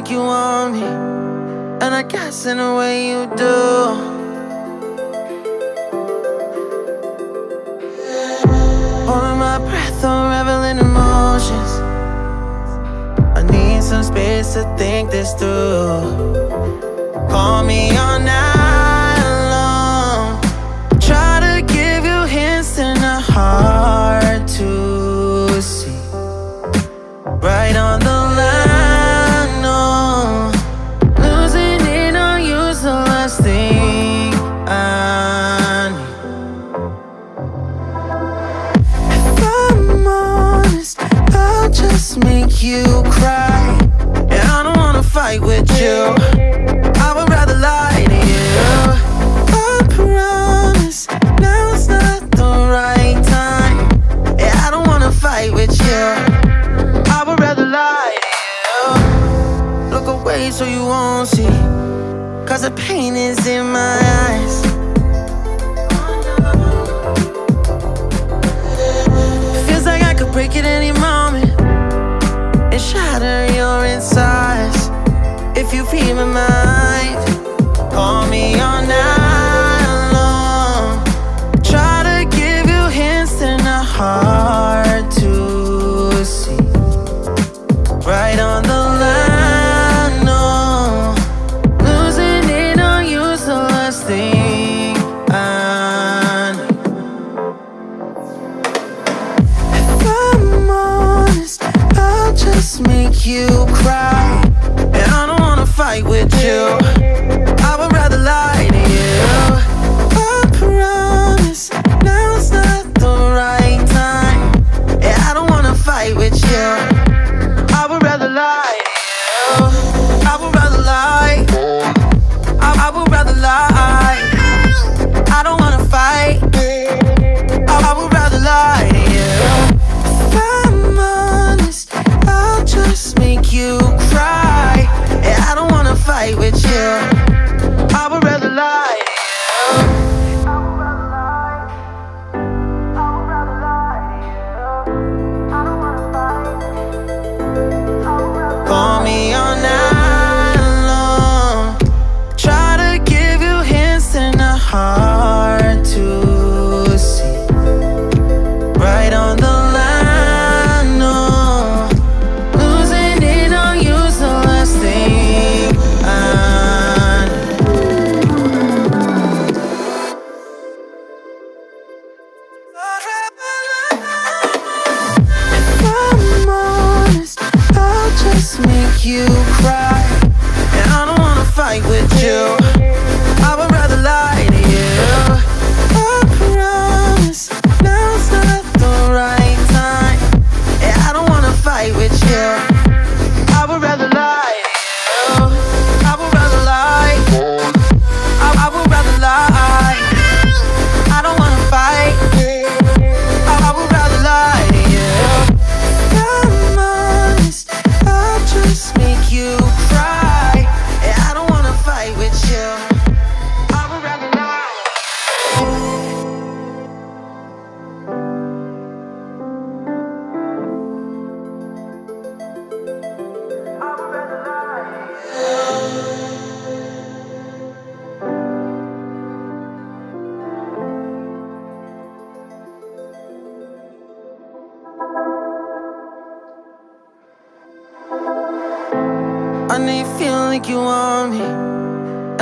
like you want me, and I guess in a way you do. Holding my breath, unraveling emotions. I need some space to think this through. Call me on night you cry. And I don't wanna fight with you. I would rather lie to you. I promise now's not the right time. Yeah, I don't wanna fight with you. I would rather lie to you. Look away so you won't see. Cause the pain is in my you cry. And I don't wanna fight with you. Like you want me,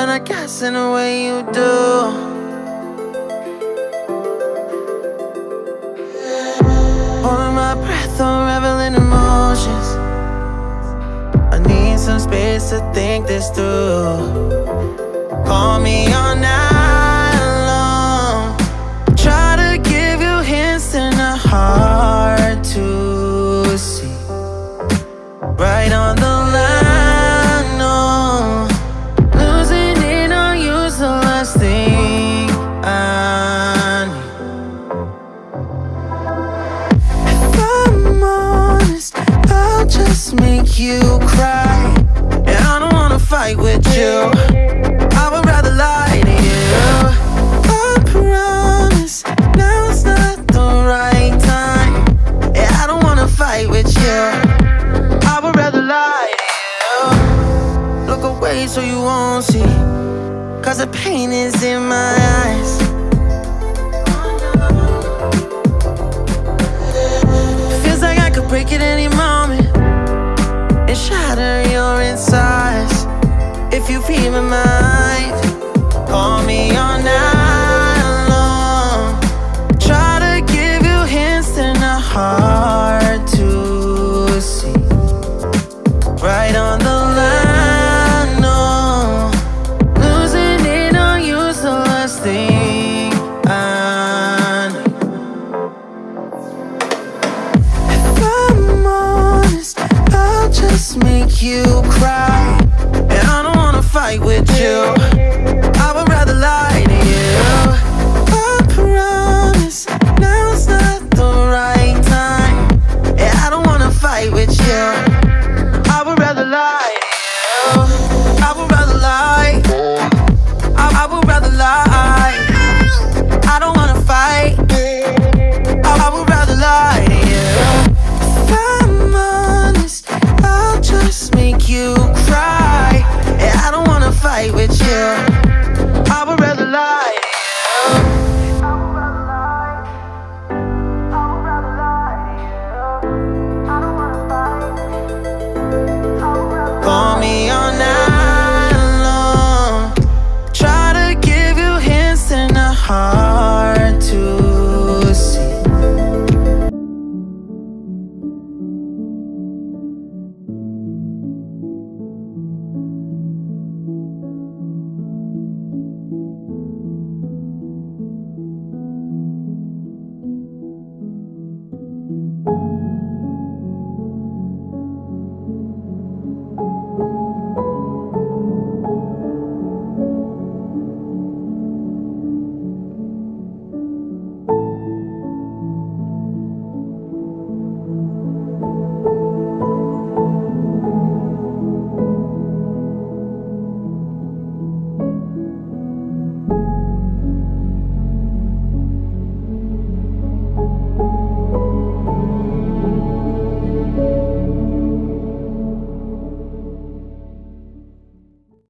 and I guess in a way you do. Holding my breath, unraveling emotions. I need some space to think this through. Call me all night just make you cry And I don't wanna fight with you. I would rather lie to you. I promise not the right time. I don't wanna fight with you. I would rather lie to you. Look away so you won't see Cause the pain is in my eyes. You cry. And I don't wanna fight with you.